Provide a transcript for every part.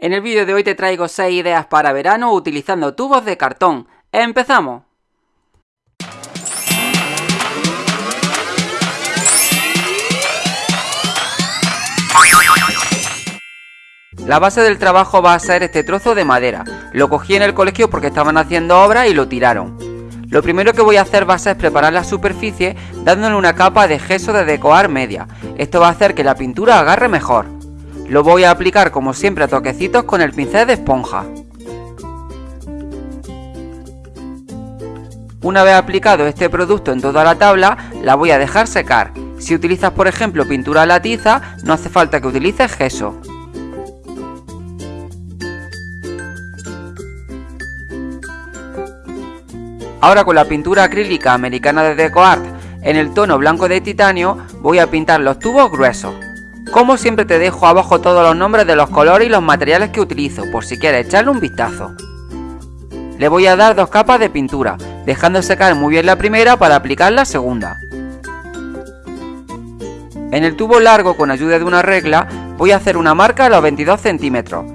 En el vídeo de hoy te traigo 6 ideas para verano utilizando tubos de cartón. ¡Empezamos! La base del trabajo va a ser este trozo de madera. Lo cogí en el colegio porque estaban haciendo obra y lo tiraron. Lo primero que voy a hacer va a ser preparar la superficie dándole una capa de gesso de decoar media. Esto va a hacer que la pintura agarre mejor. Lo voy a aplicar como siempre a toquecitos con el pincel de esponja. Una vez aplicado este producto en toda la tabla, la voy a dejar secar. Si utilizas por ejemplo pintura a la tiza, no hace falta que utilices gesso. Ahora con la pintura acrílica americana de DecoArt en el tono blanco de titanio, voy a pintar los tubos gruesos. Como siempre te dejo abajo todos los nombres de los colores y los materiales que utilizo, por si quieres echarle un vistazo. Le voy a dar dos capas de pintura, dejando secar muy bien la primera para aplicar la segunda. En el tubo largo con ayuda de una regla voy a hacer una marca a los 22 centímetros.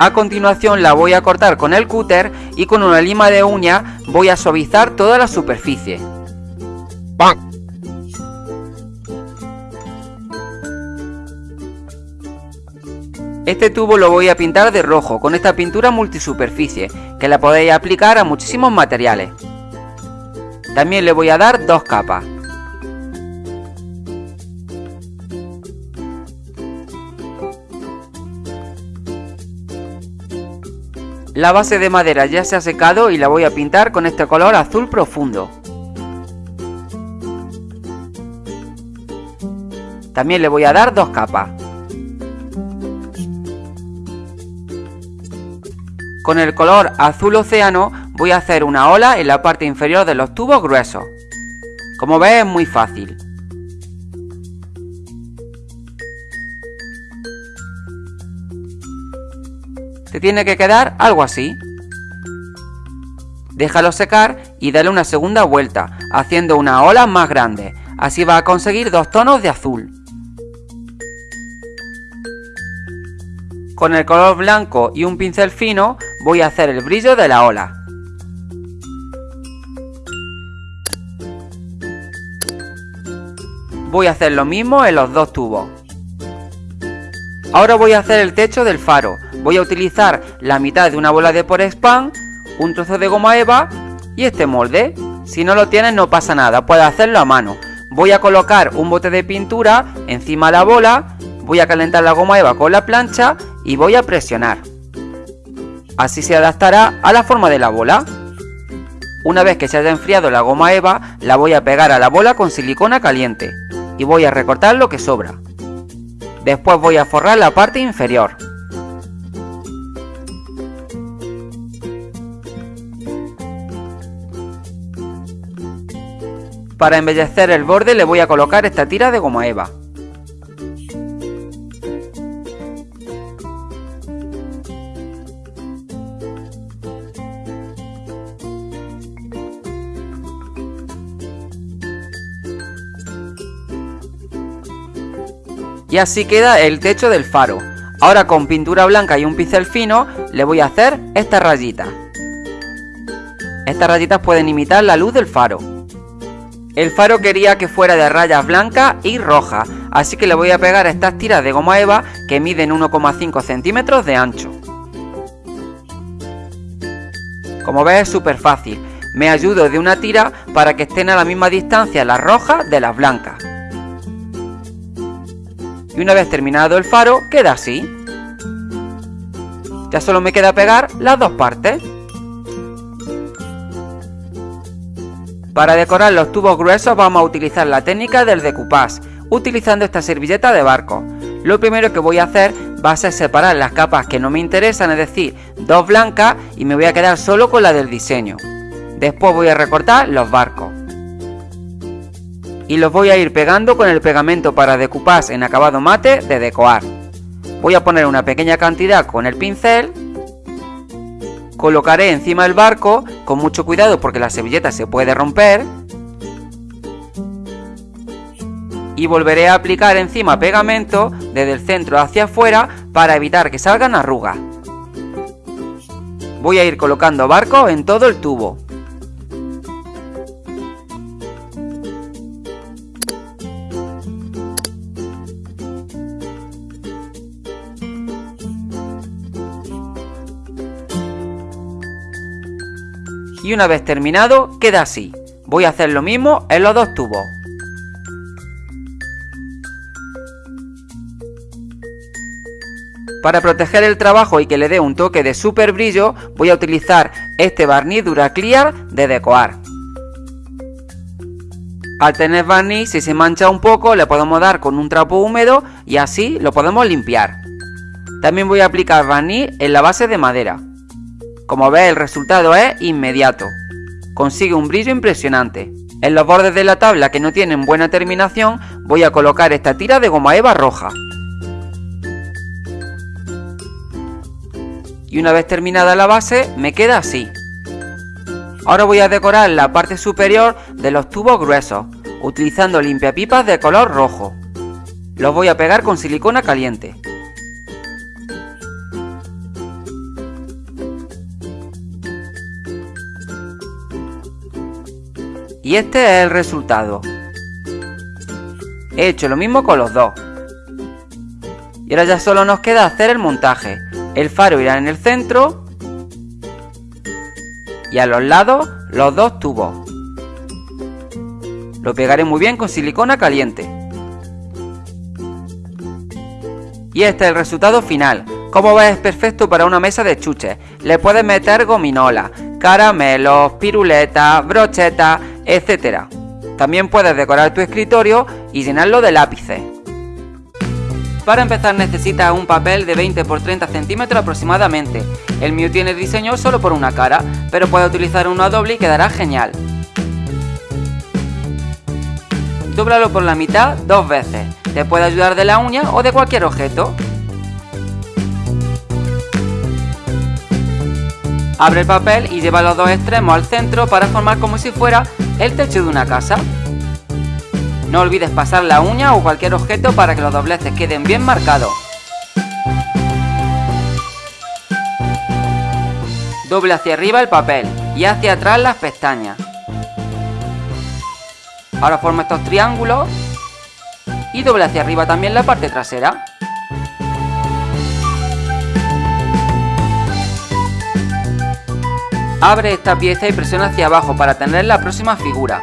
A continuación la voy a cortar con el cúter y con una lima de uña voy a suavizar toda la superficie. Este tubo lo voy a pintar de rojo con esta pintura multisuperficie, que la podéis aplicar a muchísimos materiales. También le voy a dar dos capas. La base de madera ya se ha secado y la voy a pintar con este color azul profundo. También le voy a dar dos capas. Con el color azul océano voy a hacer una ola en la parte inferior de los tubos gruesos. Como ves es muy fácil. Te tiene que quedar algo así. Déjalo secar y dale una segunda vuelta, haciendo una ola más grande. Así va a conseguir dos tonos de azul. Con el color blanco y un pincel fino voy a hacer el brillo de la ola. Voy a hacer lo mismo en los dos tubos. Ahora voy a hacer el techo del faro. Voy a utilizar la mitad de una bola de Porexpan, un trozo de goma eva y este molde. Si no lo tienes no pasa nada, puedes hacerlo a mano. Voy a colocar un bote de pintura encima de la bola, voy a calentar la goma eva con la plancha y voy a presionar. Así se adaptará a la forma de la bola. Una vez que se haya enfriado la goma eva, la voy a pegar a la bola con silicona caliente y voy a recortar lo que sobra. Después voy a forrar la parte inferior. Para embellecer el borde le voy a colocar esta tira de goma eva. Y así queda el techo del faro. Ahora con pintura blanca y un pincel fino le voy a hacer estas rayitas. Estas rayitas pueden imitar la luz del faro. El faro quería que fuera de rayas blancas y rojas, así que le voy a pegar estas tiras de goma eva que miden 1,5 centímetros de ancho. Como ves es súper fácil, me ayudo de una tira para que estén a la misma distancia las rojas de las blancas y una vez terminado el faro queda así. Ya solo me queda pegar las dos partes. Para decorar los tubos gruesos vamos a utilizar la técnica del decoupage, utilizando esta servilleta de barco. Lo primero que voy a hacer va a ser separar las capas que no me interesan, es decir, dos blancas y me voy a quedar solo con la del diseño. Después voy a recortar los barcos y los voy a ir pegando con el pegamento para decoupage en acabado mate de Decoar. Voy a poner una pequeña cantidad con el pincel, colocaré encima del barco con mucho cuidado porque la servilleta se puede romper y volveré a aplicar encima pegamento desde el centro hacia afuera para evitar que salgan arrugas. Voy a ir colocando barcos en todo el tubo. Y una vez terminado, queda así. Voy a hacer lo mismo en los dos tubos. Para proteger el trabajo y que le dé un toque de super brillo, voy a utilizar este barniz Duraclear de Decoar. Al tener barniz, si se mancha un poco, le podemos dar con un trapo húmedo y así lo podemos limpiar. También voy a aplicar barniz en la base de madera. Como ves, el resultado es inmediato. Consigue un brillo impresionante. En los bordes de la tabla que no tienen buena terminación, voy a colocar esta tira de goma eva roja. y una vez terminada la base me queda así. Ahora voy a decorar la parte superior de los tubos gruesos, utilizando limpiapipas de color rojo. Los voy a pegar con silicona caliente. Y este es el resultado. He hecho lo mismo con los dos. Y ahora ya solo nos queda hacer el montaje. El faro irá en el centro y a los lados los dos tubos. Lo pegaré muy bien con silicona caliente. Y este es el resultado final. Como ves es perfecto para una mesa de chuches. Le puedes meter gominola, caramelos, piruletas, brochetas, etc. También puedes decorar tu escritorio y llenarlo de lápices. Para empezar necesitas un papel de 20 x 30 centímetros aproximadamente. El mío tiene diseño solo por una cara, pero puedes utilizar uno doble y quedará genial. Dóblalo por la mitad dos veces. Te puede ayudar de la uña o de cualquier objeto. Abre el papel y lleva los dos extremos al centro para formar como si fuera el techo de una casa. No olvides pasar la uña o cualquier objeto para que los dobleces queden bien marcados. Doble hacia arriba el papel y hacia atrás las pestañas. Ahora forma estos triángulos y doble hacia arriba también la parte trasera. Abre esta pieza y presiona hacia abajo para tener la próxima figura.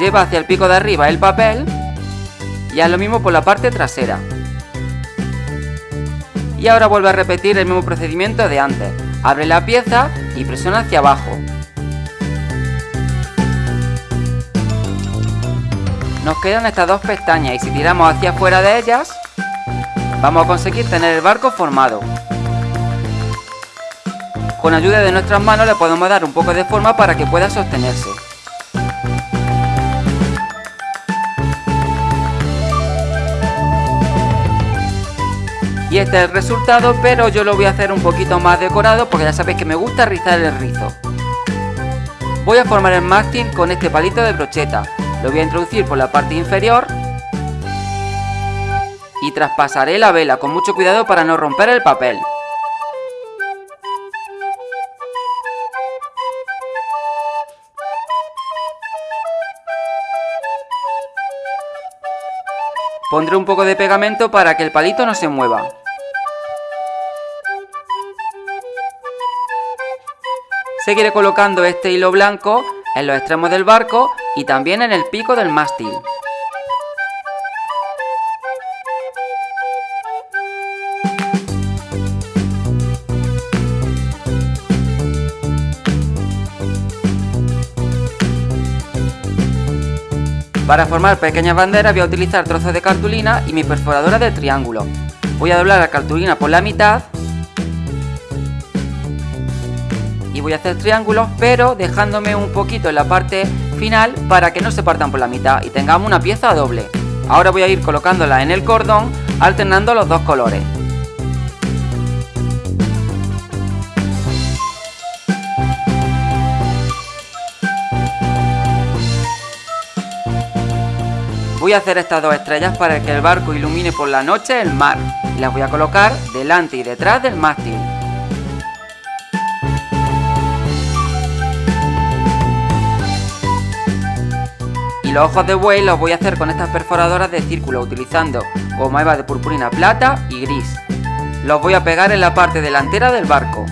Lleva hacia el pico de arriba el papel y haz lo mismo por la parte trasera. Y ahora vuelve a repetir el mismo procedimiento de antes. Abre la pieza y presiona hacia abajo. Nos quedan estas dos pestañas y si tiramos hacia afuera de ellas, vamos a conseguir tener el barco formado. Con ayuda de nuestras manos le podemos dar un poco de forma para que pueda sostenerse. Y este es el resultado, pero yo lo voy a hacer un poquito más decorado porque ya sabéis que me gusta rizar el rizo. Voy a formar el mástil con este palito de brocheta. Lo voy a introducir por la parte inferior y traspasaré la vela con mucho cuidado para no romper el papel. Pondré un poco de pegamento para que el palito no se mueva. Seguiré colocando este hilo blanco en los extremos del barco y también en el pico del mástil. Para formar pequeñas banderas voy a utilizar trozos de cartulina y mi perforadora de triángulo. Voy a doblar la cartulina por la mitad y voy a hacer triángulos pero dejándome un poquito en la parte final para que no se partan por la mitad y tengamos una pieza doble. Ahora voy a ir colocándola en el cordón alternando los dos colores. Voy a hacer estas dos estrellas para que el barco ilumine por la noche el mar y las voy a colocar delante y detrás del mástil. Los ojos de buey los voy a hacer con estas perforadoras de círculo utilizando goma eva de purpurina plata y gris. Los voy a pegar en la parte delantera del barco.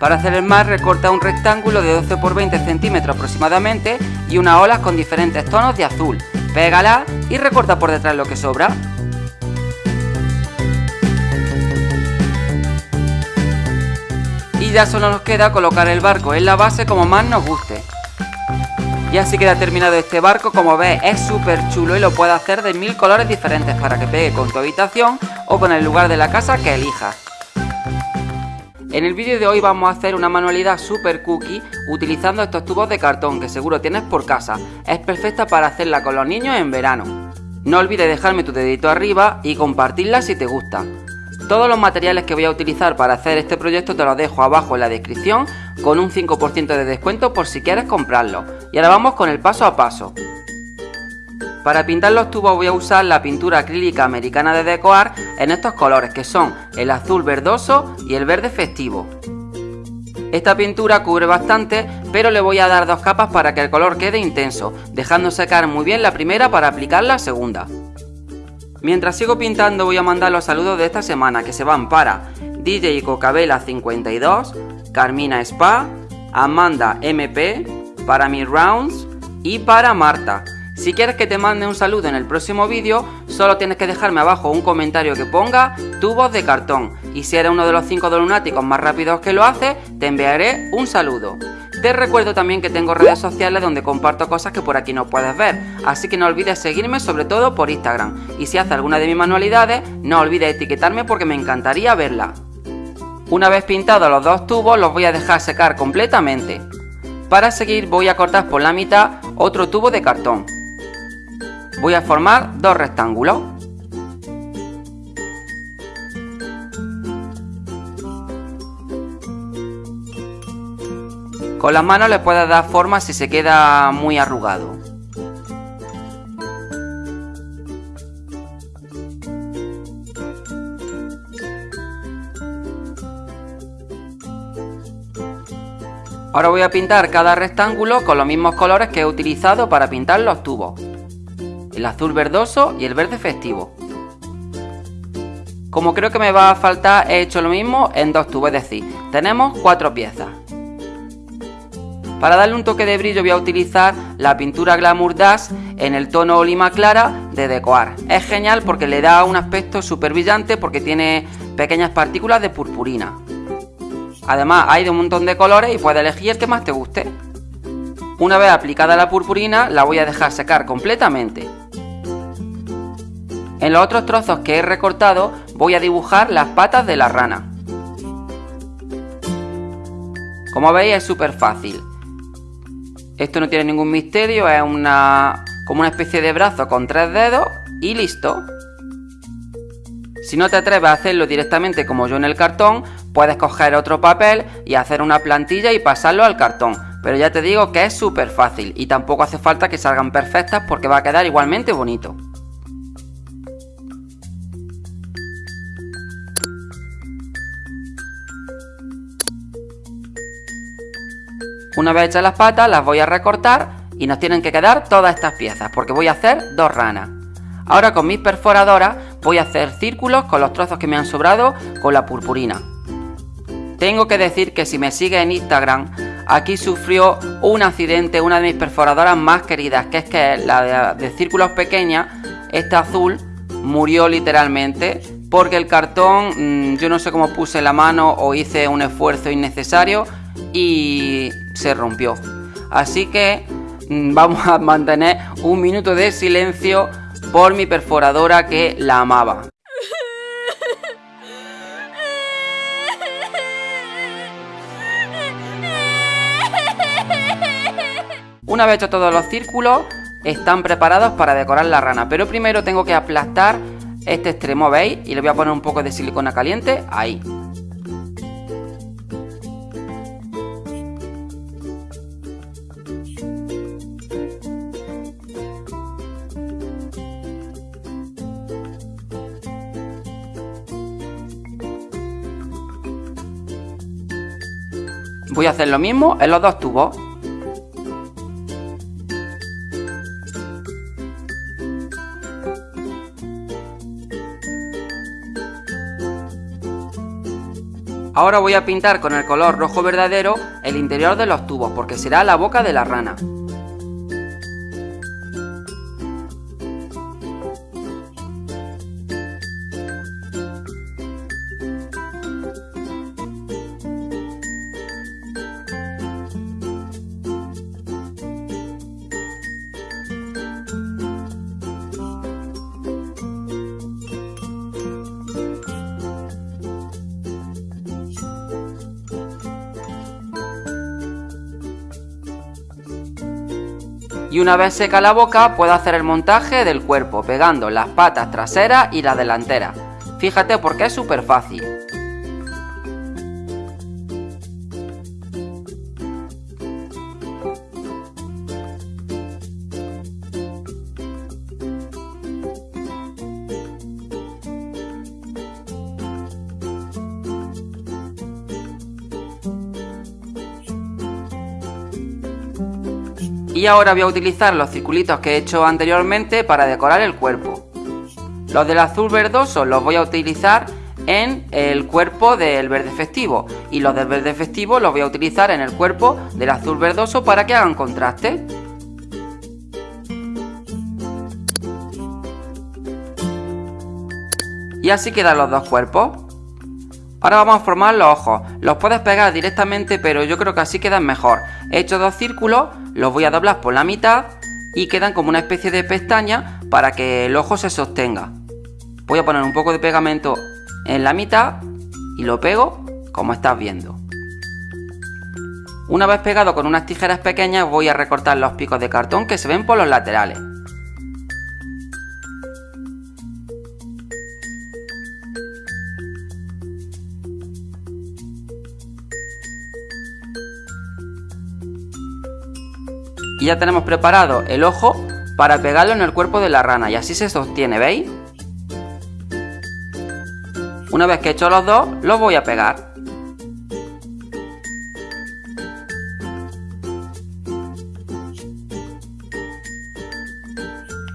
Para hacer el mar recorta un rectángulo de 12 por 20 centímetros aproximadamente y unas olas con diferentes tonos de azul. Pégala y recorta por detrás lo que sobra. Y ya solo nos queda colocar el barco en la base como más nos guste. Y así queda terminado este barco, como ves es súper chulo y lo puedes hacer de mil colores diferentes para que pegue con tu habitación o con el lugar de la casa que elijas. En el vídeo de hoy vamos a hacer una manualidad super cookie utilizando estos tubos de cartón que seguro tienes por casa. Es perfecta para hacerla con los niños en verano. No olvides dejarme tu dedito arriba y compartirla si te gusta. Todos los materiales que voy a utilizar para hacer este proyecto te los dejo abajo en la descripción con un 5% de descuento por si quieres comprarlo. Y ahora vamos con el paso a paso. Para pintar los tubos voy a usar la pintura acrílica americana de Decoar en estos colores que son el azul verdoso y el verde festivo. Esta pintura cubre bastante, pero le voy a dar dos capas para que el color quede intenso, dejando secar muy bien la primera para aplicar la segunda. Mientras sigo pintando voy a mandar los saludos de esta semana que se van para DJ Cocabela 52, Carmina Spa, Amanda MP, para mi Rounds y para Marta. Si quieres que te mande un saludo en el próximo vídeo, solo tienes que dejarme abajo un comentario que ponga tubos de cartón. Y si eres uno de los 5 lunáticos más rápidos que lo hace, te enviaré un saludo. Te recuerdo también que tengo redes sociales donde comparto cosas que por aquí no puedes ver, así que no olvides seguirme sobre todo por Instagram. Y si haces alguna de mis manualidades, no olvides etiquetarme porque me encantaría verla. Una vez pintados los dos tubos los voy a dejar secar completamente. Para seguir voy a cortar por la mitad otro tubo de cartón. Voy a formar dos rectángulos. Con las manos le puedes dar forma si se queda muy arrugado. Ahora voy a pintar cada rectángulo con los mismos colores que he utilizado para pintar los tubos. El azul verdoso y el verde festivo. Como creo que me va a faltar, he hecho lo mismo en dos tubos, es decir, tenemos cuatro piezas. Para darle un toque de brillo voy a utilizar la pintura Glamour Dash en el tono lima clara de Decoar. Es genial porque le da un aspecto súper brillante porque tiene pequeñas partículas de purpurina. Además hay de un montón de colores y puedes elegir el que más te guste. Una vez aplicada la purpurina la voy a dejar secar completamente. En los otros trozos que he recortado voy a dibujar las patas de la rana. Como veis es súper fácil. Esto no tiene ningún misterio, es una como una especie de brazo con tres dedos y listo. Si no te atreves a hacerlo directamente como yo en el cartón, puedes coger otro papel y hacer una plantilla y pasarlo al cartón. Pero ya te digo que es súper fácil y tampoco hace falta que salgan perfectas porque va a quedar igualmente bonito. Una vez hechas las patas las voy a recortar y nos tienen que quedar todas estas piezas porque voy a hacer dos ranas. Ahora con mis perforadoras voy a hacer círculos con los trozos que me han sobrado con la purpurina. Tengo que decir que si me sigue en Instagram, aquí sufrió un accidente una de mis perforadoras más queridas, que es que la de, de círculos pequeñas, esta azul, murió literalmente porque el cartón, mm, yo no sé cómo puse la mano o hice un esfuerzo innecesario y se rompió. Así que mm, vamos a mantener un minuto de silencio por mi perforadora que la amaba. Una vez hecho todos los círculos, están preparados para decorar la rana. Pero primero tengo que aplastar este extremo, ¿veis? Y le voy a poner un poco de silicona caliente ahí. Voy a hacer lo mismo en los dos tubos. Ahora voy a pintar con el color rojo verdadero el interior de los tubos porque será la boca de la rana. Y una vez seca la boca puedo hacer el montaje del cuerpo pegando las patas traseras y las delanteras. Fíjate porque es súper fácil. Ahora voy a utilizar los circulitos que he hecho anteriormente para decorar el cuerpo. Los del azul verdoso los voy a utilizar en el cuerpo del verde festivo y los del verde festivo los voy a utilizar en el cuerpo del azul verdoso para que hagan contraste. Y así quedan los dos cuerpos. Ahora vamos a formar los ojos. Los puedes pegar directamente pero yo creo que así quedan mejor. He hecho dos círculos los voy a doblar por la mitad y quedan como una especie de pestaña para que el ojo se sostenga. Voy a poner un poco de pegamento en la mitad y lo pego como estás viendo. Una vez pegado con unas tijeras pequeñas voy a recortar los picos de cartón que se ven por los laterales. Y ya tenemos preparado el ojo para pegarlo en el cuerpo de la rana y así se sostiene, ¿veis? Una vez que he hecho los dos, los voy a pegar.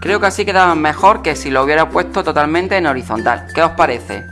Creo que así quedaba mejor que si lo hubiera puesto totalmente en horizontal. ¿Qué os parece?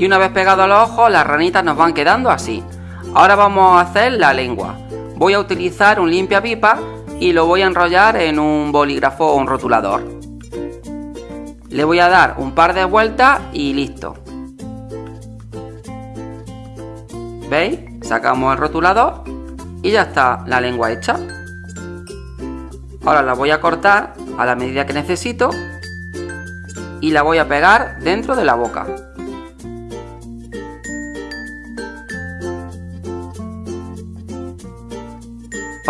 Y una vez pegados los ojos, las ranitas nos van quedando así. Ahora vamos a hacer la lengua. Voy a utilizar un limpia pipa y lo voy a enrollar en un bolígrafo o un rotulador. Le voy a dar un par de vueltas y listo. ¿Veis? Sacamos el rotulador y ya está la lengua hecha. Ahora la voy a cortar a la medida que necesito y la voy a pegar dentro de la boca.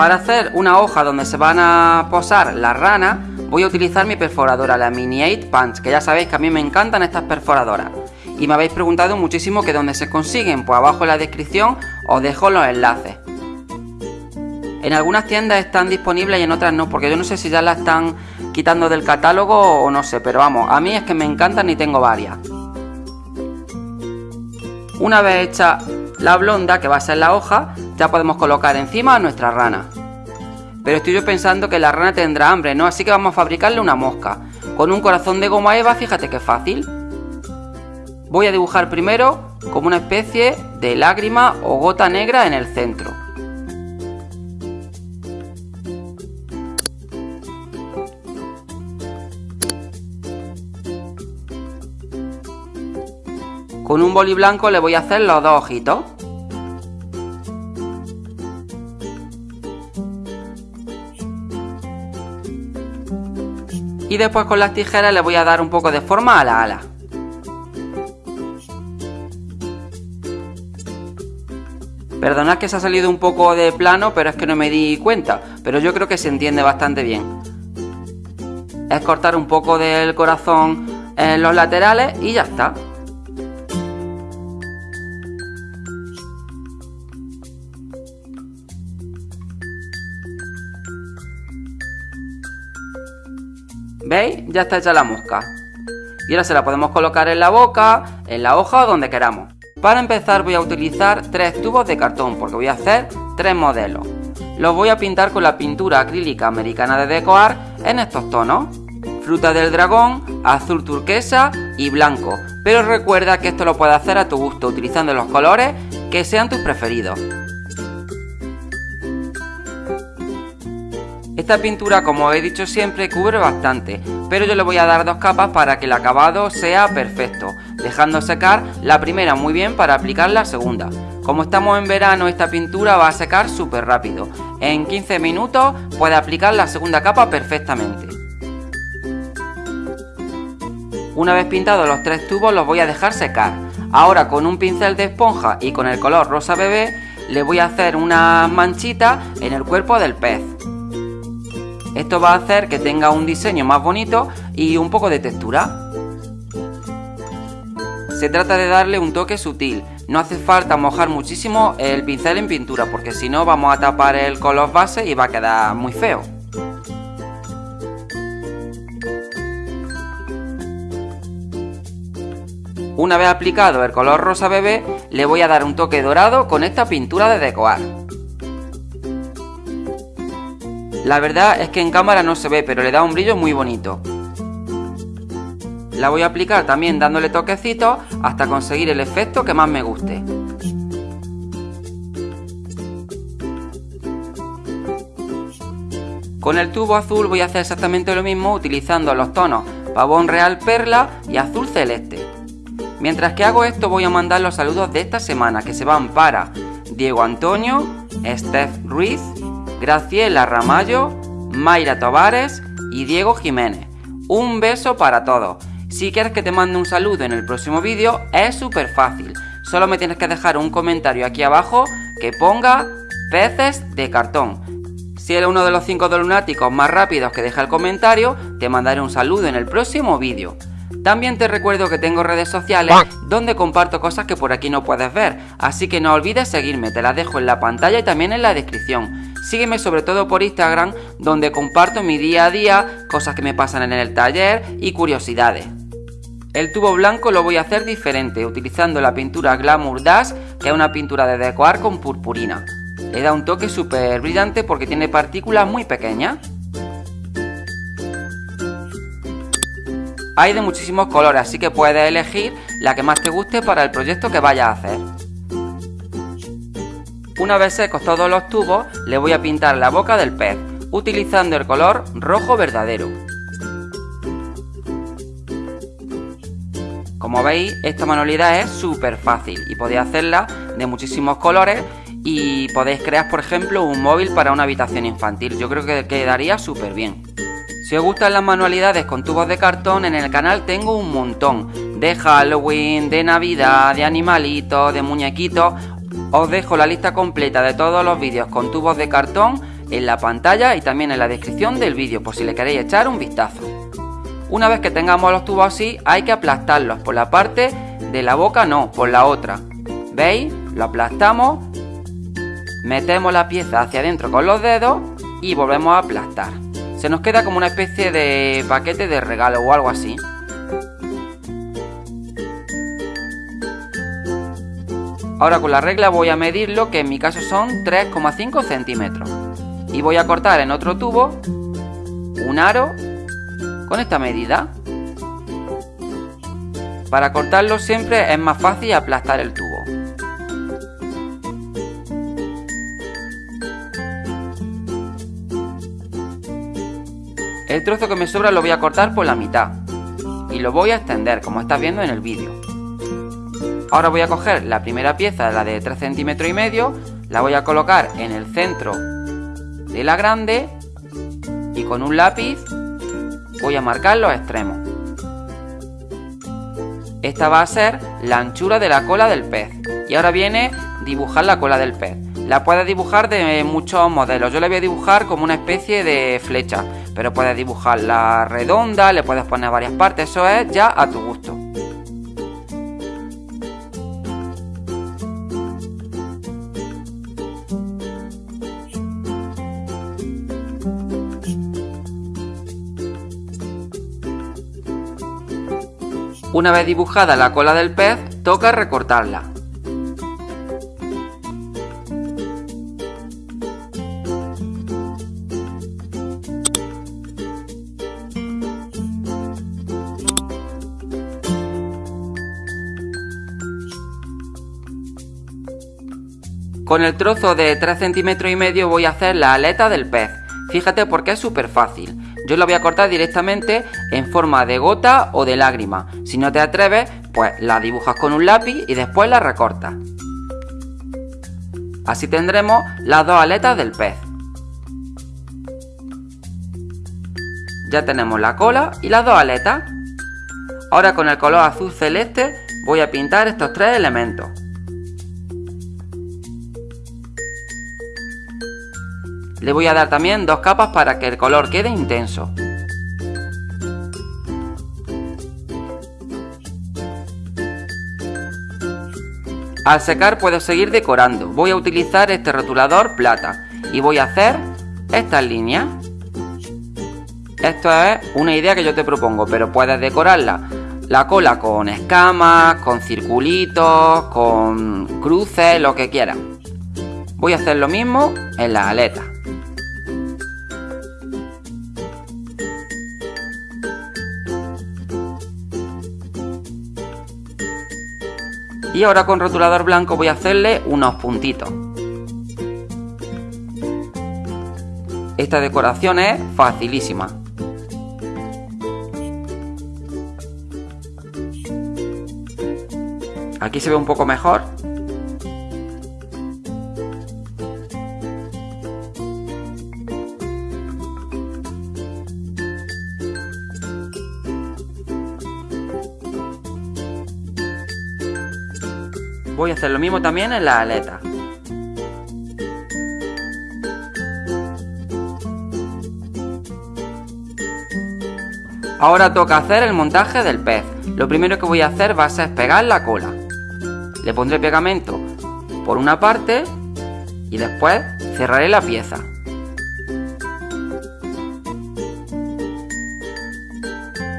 Para hacer una hoja donde se van a posar las ranas, voy a utilizar mi perforadora, la Mini 8 Punch, que ya sabéis que a mí me encantan estas perforadoras. Y me habéis preguntado muchísimo que dónde se consiguen, pues abajo en la descripción os dejo los enlaces. En algunas tiendas están disponibles y en otras no, porque yo no sé si ya las están quitando del catálogo o no sé, pero vamos, a mí es que me encantan y tengo varias. Una vez hecha la blonda, que va a ser la hoja, ya podemos colocar encima a nuestra rana. Pero estoy yo pensando que la rana tendrá hambre, ¿no? Así que vamos a fabricarle una mosca. Con un corazón de goma eva, fíjate qué fácil. Voy a dibujar primero como una especie de lágrima o gota negra en el centro. Con un boli blanco le voy a hacer los dos ojitos. Después con las tijeras le voy a dar un poco de forma a la ala. Perdonad que se ha salido un poco de plano, pero es que no me di cuenta. Pero yo creo que se entiende bastante bien. Es cortar un poco del corazón en los laterales y ya está. Ya está hecha la mosca. Y ahora se la podemos colocar en la boca, en la hoja o donde queramos. Para empezar voy a utilizar tres tubos de cartón porque voy a hacer tres modelos. Los voy a pintar con la pintura acrílica americana de Decoar en estos tonos. Fruta del dragón, azul turquesa y blanco. Pero recuerda que esto lo puedes hacer a tu gusto utilizando los colores que sean tus preferidos. Esta pintura, como he dicho siempre, cubre bastante, pero yo le voy a dar dos capas para que el acabado sea perfecto, dejando secar la primera muy bien para aplicar la segunda. Como estamos en verano, esta pintura va a secar súper rápido. En 15 minutos puede aplicar la segunda capa perfectamente. Una vez pintados los tres tubos los voy a dejar secar. Ahora con un pincel de esponja y con el color rosa bebé le voy a hacer una manchita en el cuerpo del pez. Esto va a hacer que tenga un diseño más bonito y un poco de textura. Se trata de darle un toque sutil, no hace falta mojar muchísimo el pincel en pintura porque si no vamos a tapar el color base y va a quedar muy feo. Una vez aplicado el color rosa bebé, le voy a dar un toque dorado con esta pintura de decoar. La verdad es que en cámara no se ve, pero le da un brillo muy bonito. La voy a aplicar también dándole toquecitos hasta conseguir el efecto que más me guste. Con el tubo azul voy a hacer exactamente lo mismo utilizando los tonos pavón real perla y azul celeste. Mientras que hago esto voy a mandar los saludos de esta semana que se van para Diego Antonio, Steph Ruiz, Graciela Ramallo, Mayra Tovares y Diego Jiménez. Un beso para todos. Si quieres que te mande un saludo en el próximo vídeo, es súper fácil. Solo me tienes que dejar un comentario aquí abajo que ponga peces de cartón. Si eres uno de los 5 lunáticos más rápidos que deja el comentario, te mandaré un saludo en el próximo vídeo. También te recuerdo que tengo redes sociales donde comparto cosas que por aquí no puedes ver, así que no olvides seguirme, te las dejo en la pantalla y también en la descripción. Sígueme sobre todo por Instagram, donde comparto mi día a día, cosas que me pasan en el taller y curiosidades. El tubo blanco lo voy a hacer diferente, utilizando la pintura Glamour Dash, que es una pintura de decorar con purpurina. Le da un toque súper brillante porque tiene partículas muy pequeñas. Hay de muchísimos colores, así que puedes elegir la que más te guste para el proyecto que vayas a hacer. Una vez secos todos los tubos, le voy a pintar la boca del pez, utilizando el color rojo verdadero. Como veis, esta manualidad es súper fácil y podéis hacerla de muchísimos colores y podéis crear, por ejemplo, un móvil para una habitación infantil. Yo creo que quedaría súper bien. Si os gustan las manualidades con tubos de cartón, en el canal tengo un montón. De Halloween, de Navidad, de animalitos, de muñequitos. Os dejo la lista completa de todos los vídeos con tubos de cartón en la pantalla y también en la descripción del vídeo por si le queréis echar un vistazo. Una vez que tengamos los tubos así, hay que aplastarlos por la parte de la boca, no, por la otra. ¿Veis? Lo aplastamos, metemos la pieza hacia adentro con los dedos y volvemos a aplastar se nos queda como una especie de paquete de regalo o algo así. Ahora con la regla voy a medirlo, que en mi caso son 3,5 centímetros. Y voy a cortar en otro tubo un aro con esta medida. Para cortarlo siempre es más fácil aplastar el tubo. El trozo que me sobra lo voy a cortar por la mitad y lo voy a extender como estás viendo en el vídeo. Ahora voy a coger la primera pieza, la de 3 centímetros y medio, la voy a colocar en el centro de la grande y con un lápiz voy a marcar los extremos. Esta va a ser la anchura de la cola del pez. Y ahora viene dibujar la cola del pez. La puedes dibujar de muchos modelos. Yo la voy a dibujar como una especie de flecha pero puedes dibujarla redonda, le puedes poner varias partes, eso es ya a tu gusto. Una vez dibujada la cola del pez, toca recortarla. Con el trozo de 3 centímetros y medio voy a hacer la aleta del pez. Fíjate porque es súper fácil. Yo la voy a cortar directamente en forma de gota o de lágrima. Si no te atreves, pues la dibujas con un lápiz y después la recortas. Así tendremos las dos aletas del pez. Ya tenemos la cola y las dos aletas. Ahora con el color azul celeste voy a pintar estos tres elementos. Le voy a dar también dos capas para que el color quede intenso. Al secar puedo seguir decorando. Voy a utilizar este rotulador plata y voy a hacer estas líneas. Esto es una idea que yo te propongo, pero puedes decorarla la cola con escamas, con circulitos, con cruces, lo que quieras. Voy a hacer lo mismo en las aletas. Y ahora con rotulador blanco voy a hacerle unos puntitos. Esta decoración es facilísima. Aquí se ve un poco mejor. Voy a hacer lo mismo también en la aleta. Ahora toca hacer el montaje del pez. Lo primero que voy a hacer va a ser pegar la cola. Le pondré pegamento por una parte y después cerraré la pieza.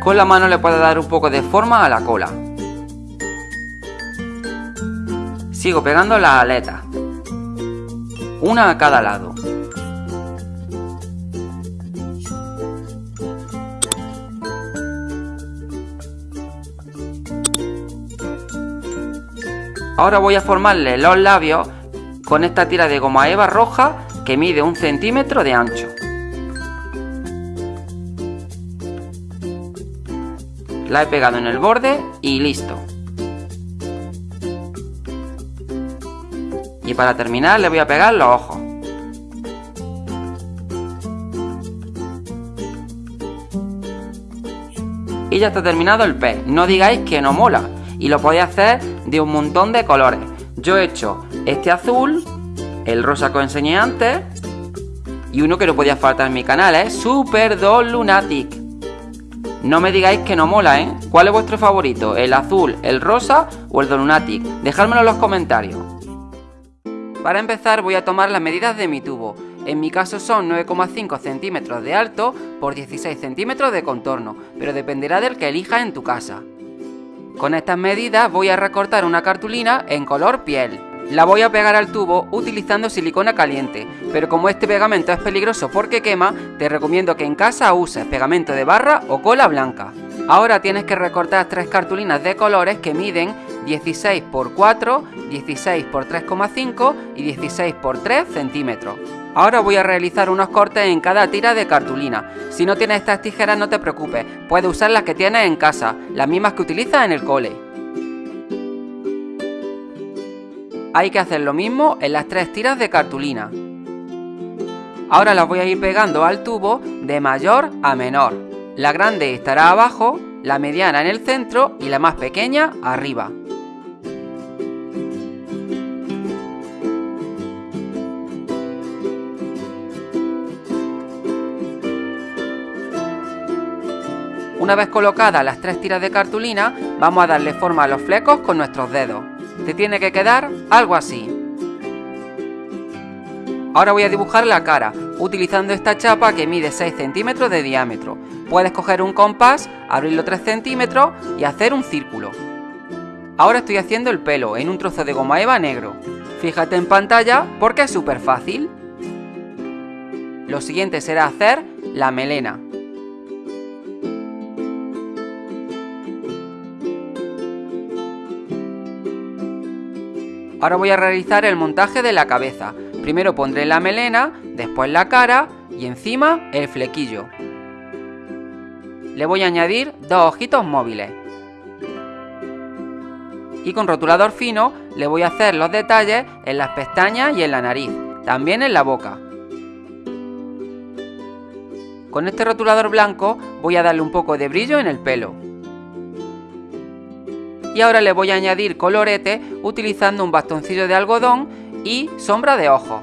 Con la mano le puedo dar un poco de forma a la cola. Sigo pegando las aletas. Una a cada lado. Ahora voy a formarle los labios con esta tira de goma eva roja que mide un centímetro de ancho. La he pegado en el borde y listo. Y para terminar le voy a pegar los ojos. Y ya está terminado el pez. No digáis que no mola. Y lo podéis hacer de un montón de colores. Yo he hecho este azul, el rosa que os enseñé antes, y uno que no podía faltar en mi canal, es Super Doll Lunatic. No me digáis que no mola, ¿eh? ¿Cuál es vuestro favorito? ¿El azul, el rosa o el Lunatic? Dejádmelo en los comentarios. Para empezar voy a tomar las medidas de mi tubo. En mi caso son 9,5 centímetros de alto por 16 centímetros de contorno, pero dependerá del que elijas en tu casa. Con estas medidas voy a recortar una cartulina en color piel. La voy a pegar al tubo utilizando silicona caliente, pero como este pegamento es peligroso porque quema, te recomiendo que en casa uses pegamento de barra o cola blanca. Ahora tienes que recortar tres cartulinas de colores que miden 16 x 4, 16 x 3,5 y 16 x 3 centímetros. Ahora voy a realizar unos cortes en cada tira de cartulina. Si no tienes estas tijeras no te preocupes, puedes usar las que tienes en casa, las mismas que utilizas en el cole. Hay que hacer lo mismo en las tres tiras de cartulina. Ahora las voy a ir pegando al tubo de mayor a menor. La grande estará abajo, la mediana en el centro y la más pequeña arriba. Una vez colocadas las tres tiras de cartulina, vamos a darle forma a los flecos con nuestros dedos. Te tiene que quedar algo así. Ahora voy a dibujar la cara, utilizando esta chapa que mide 6 centímetros de diámetro. Puedes coger un compás, abrirlo 3 centímetros y hacer un círculo. Ahora estoy haciendo el pelo en un trozo de goma eva negro. Fíjate en pantalla porque es súper fácil. Lo siguiente será hacer la melena. Ahora voy a realizar el montaje de la cabeza. Primero pondré la melena, después la cara y encima el flequillo. Le voy a añadir dos ojitos móviles. Y con rotulador fino le voy a hacer los detalles en las pestañas y en la nariz, también en la boca. Con este rotulador blanco voy a darle un poco de brillo en el pelo. Y ahora le voy a añadir colorete utilizando un bastoncillo de algodón y sombra de ojos.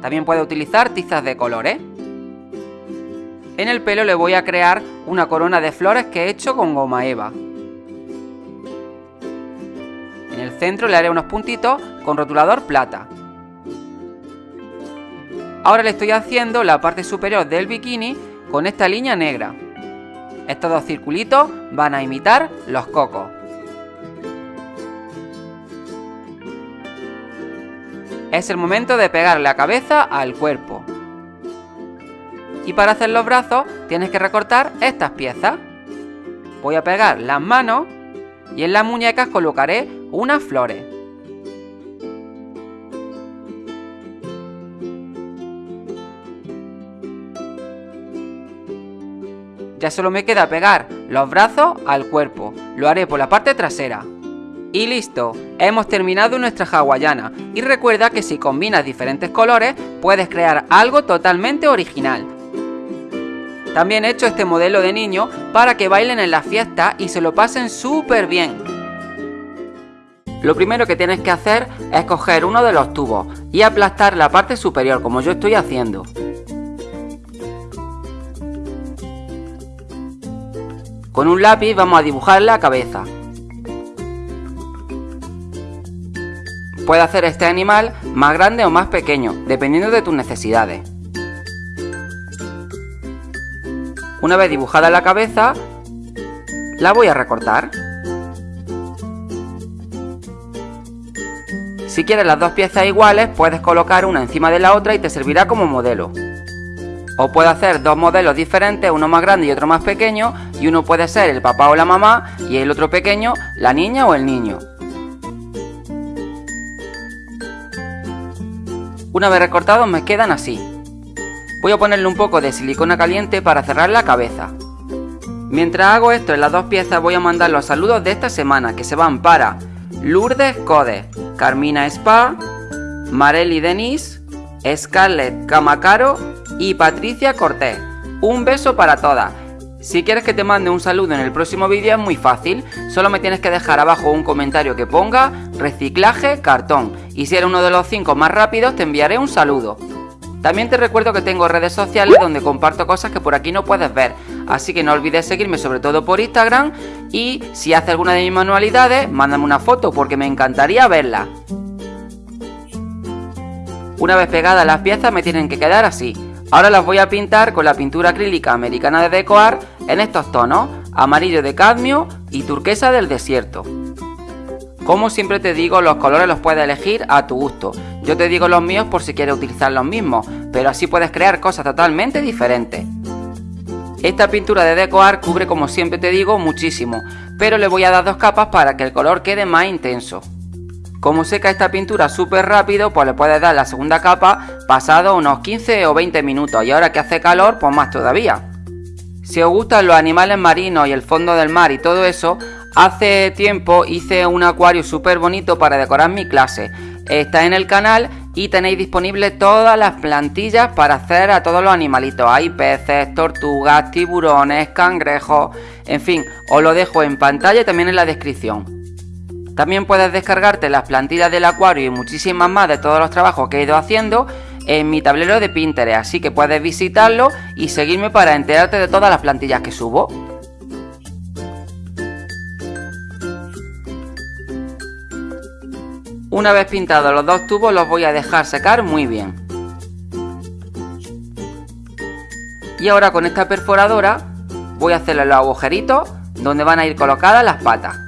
También puede utilizar tizas de colores. En el pelo le voy a crear una corona de flores que he hecho con goma eva. En el centro le haré unos puntitos con rotulador plata. Ahora le estoy haciendo la parte superior del bikini con esta línea negra. Estos dos circulitos van a imitar los cocos. Es el momento de pegar la cabeza al cuerpo. Y para hacer los brazos tienes que recortar estas piezas. Voy a pegar las manos y en las muñecas colocaré unas flores. Ya solo me queda pegar los brazos al cuerpo. Lo haré por la parte trasera. Y listo, hemos terminado nuestra hawaiana. Y recuerda que si combinas diferentes colores, puedes crear algo totalmente original. También he hecho este modelo de niño para que bailen en la fiesta y se lo pasen súper bien. Lo primero que tienes que hacer es coger uno de los tubos y aplastar la parte superior como yo estoy haciendo. Con un lápiz vamos a dibujar la cabeza. Puedes hacer este animal más grande o más pequeño, dependiendo de tus necesidades. Una vez dibujada la cabeza, la voy a recortar. Si quieres las dos piezas iguales, puedes colocar una encima de la otra y te servirá como modelo. O puedes hacer dos modelos diferentes, uno más grande y otro más pequeño, y uno puede ser el papá o la mamá, y el otro pequeño, la niña o el niño. Una vez recortados me quedan así. Voy a ponerle un poco de silicona caliente para cerrar la cabeza. Mientras hago esto en las dos piezas voy a mandar los saludos de esta semana que se van para Lourdes Code, Carmina Spa, Marely Denis, Scarlett Camacaro y Patricia Cortés. Un beso para todas. Si quieres que te mande un saludo en el próximo vídeo es muy fácil, solo me tienes que dejar abajo un comentario que ponga reciclaje cartón y si eres uno de los 5 más rápidos te enviaré un saludo. También te recuerdo que tengo redes sociales donde comparto cosas que por aquí no puedes ver, así que no olvides seguirme sobre todo por Instagram y si haces alguna de mis manualidades, mándame una foto porque me encantaría verla. Una vez pegadas las piezas me tienen que quedar así. Ahora las voy a pintar con la pintura acrílica americana de Decoar en estos tonos, amarillo de cadmio y turquesa del desierto. Como siempre te digo, los colores los puedes elegir a tu gusto. Yo te digo los míos por si quieres utilizar los mismos, pero así puedes crear cosas totalmente diferentes. Esta pintura de Decoar cubre como siempre te digo muchísimo, pero le voy a dar dos capas para que el color quede más intenso. Como seca esta pintura súper rápido, pues le puedes dar la segunda capa pasado unos 15 o 20 minutos y ahora que hace calor, pues más todavía. Si os gustan los animales marinos y el fondo del mar y todo eso, Hace tiempo hice un acuario súper bonito para decorar mi clase. Está en el canal y tenéis disponibles todas las plantillas para hacer a todos los animalitos. Hay peces, tortugas, tiburones, cangrejos, en fin, os lo dejo en pantalla y también en la descripción. También puedes descargarte las plantillas del acuario y muchísimas más de todos los trabajos que he ido haciendo en mi tablero de Pinterest, así que puedes visitarlo y seguirme para enterarte de todas las plantillas que subo. Una vez pintados los dos tubos los voy a dejar secar muy bien. Y ahora con esta perforadora voy a hacerle los agujeritos donde van a ir colocadas las patas.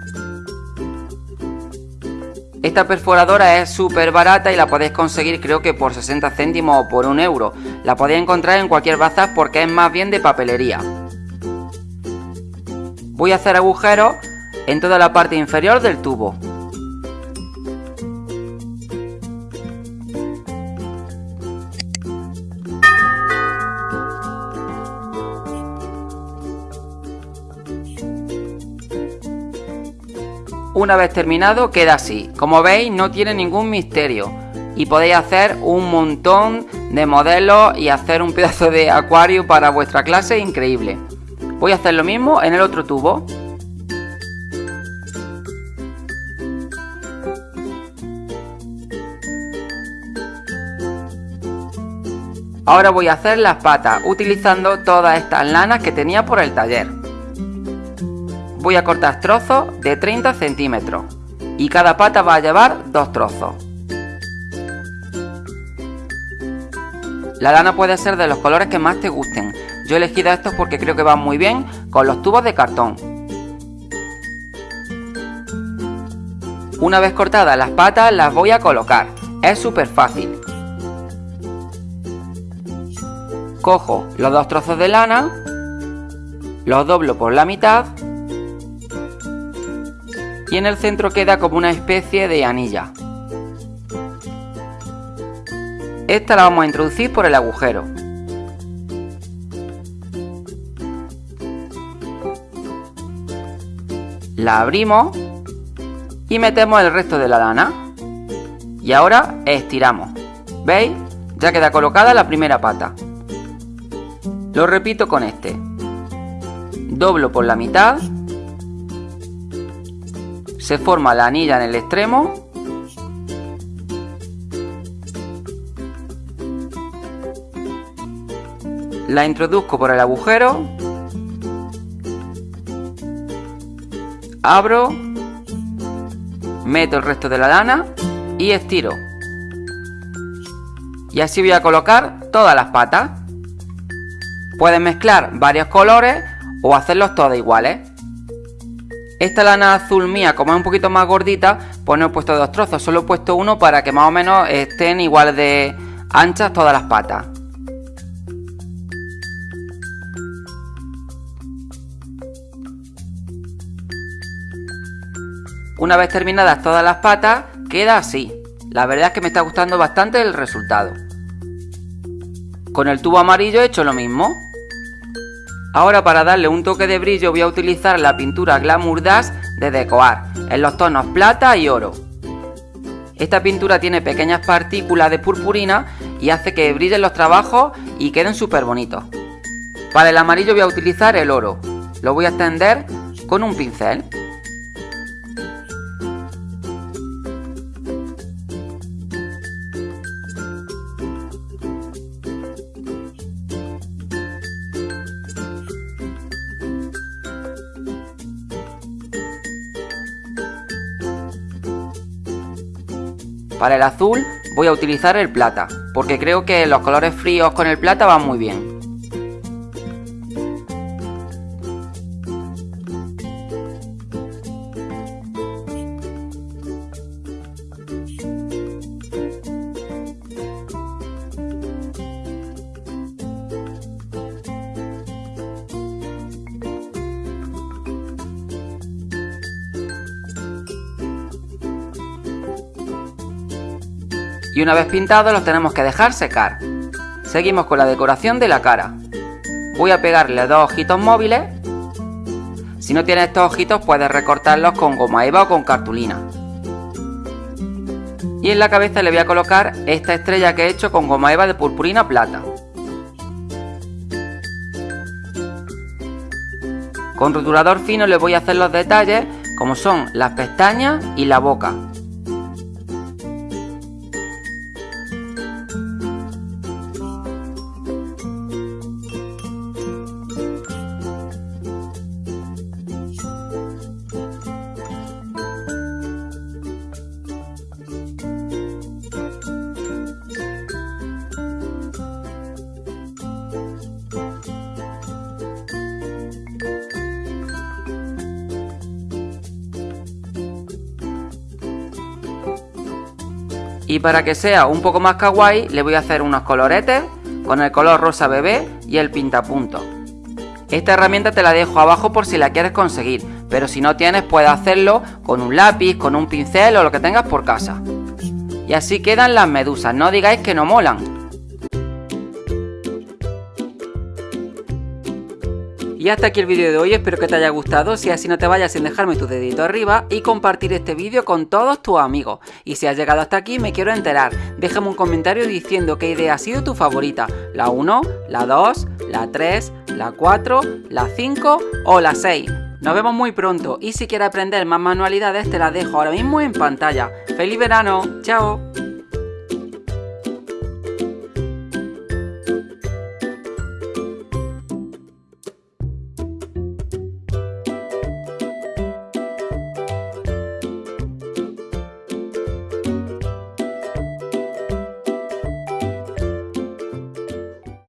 Esta perforadora es súper barata y la podéis conseguir creo que por 60 céntimos o por un euro. La podéis encontrar en cualquier bazar porque es más bien de papelería. Voy a hacer agujeros en toda la parte inferior del tubo. Una vez terminado queda así. Como veis no tiene ningún misterio. Y podéis hacer un montón de modelos y hacer un pedazo de acuario para vuestra clase increíble. Voy a hacer lo mismo en el otro tubo. Ahora voy a hacer las patas utilizando todas estas lanas que tenía por el taller voy a cortar trozos de 30 centímetros y cada pata va a llevar dos trozos. La lana puede ser de los colores que más te gusten. Yo he elegido estos porque creo que van muy bien con los tubos de cartón. Una vez cortadas las patas las voy a colocar. Es súper fácil. Cojo los dos trozos de lana, los doblo por la mitad y en el centro queda como una especie de anilla. Esta la vamos a introducir por el agujero. La abrimos y metemos el resto de la lana. Y ahora estiramos. ¿Veis? Ya queda colocada la primera pata. Lo repito con este. Doblo por la mitad se forma la anilla en el extremo. La introduzco por el agujero. Abro. Meto el resto de la lana y estiro. Y así voy a colocar todas las patas. Pueden mezclar varios colores o hacerlos todas iguales esta lana azul mía, como es un poquito más gordita, pues no he puesto dos trozos, solo he puesto uno para que más o menos estén igual de anchas todas las patas. Una vez terminadas todas las patas, queda así. La verdad es que me está gustando bastante el resultado. Con el tubo amarillo he hecho lo mismo. Ahora para darle un toque de brillo voy a utilizar la pintura Glamour Dash de Decoar, en los tonos plata y oro. Esta pintura tiene pequeñas partículas de purpurina y hace que brillen los trabajos y queden súper bonitos. Para el amarillo voy a utilizar el oro. Lo voy a extender con un pincel. Para el azul voy a utilizar el plata, porque creo que los colores fríos con el plata van muy bien. Y una vez pintados los tenemos que dejar secar. Seguimos con la decoración de la cara. Voy a pegarle dos ojitos móviles. Si no tienes estos ojitos puedes recortarlos con goma eva o con cartulina. Y en la cabeza le voy a colocar esta estrella que he hecho con goma eva de purpurina plata. Con rotulador fino le voy a hacer los detalles como son las pestañas y la boca. Y para que sea un poco más kawaii, le voy a hacer unos coloretes con el color rosa bebé y el pintapunto. Esta herramienta te la dejo abajo por si la quieres conseguir, pero si no tienes puedes hacerlo con un lápiz, con un pincel o lo que tengas por casa. Y así quedan las medusas, no digáis que no molan. Hasta aquí el vídeo de hoy, espero que te haya gustado, si así no te vayas sin dejarme tu dedito arriba y compartir este vídeo con todos tus amigos. Y si has llegado hasta aquí me quiero enterar, déjame un comentario diciendo qué idea ha sido tu favorita, la 1, la 2, la 3, la 4, la 5 o la 6. Nos vemos muy pronto y si quieres aprender más manualidades te las dejo ahora mismo en pantalla. ¡Feliz verano! ¡Chao!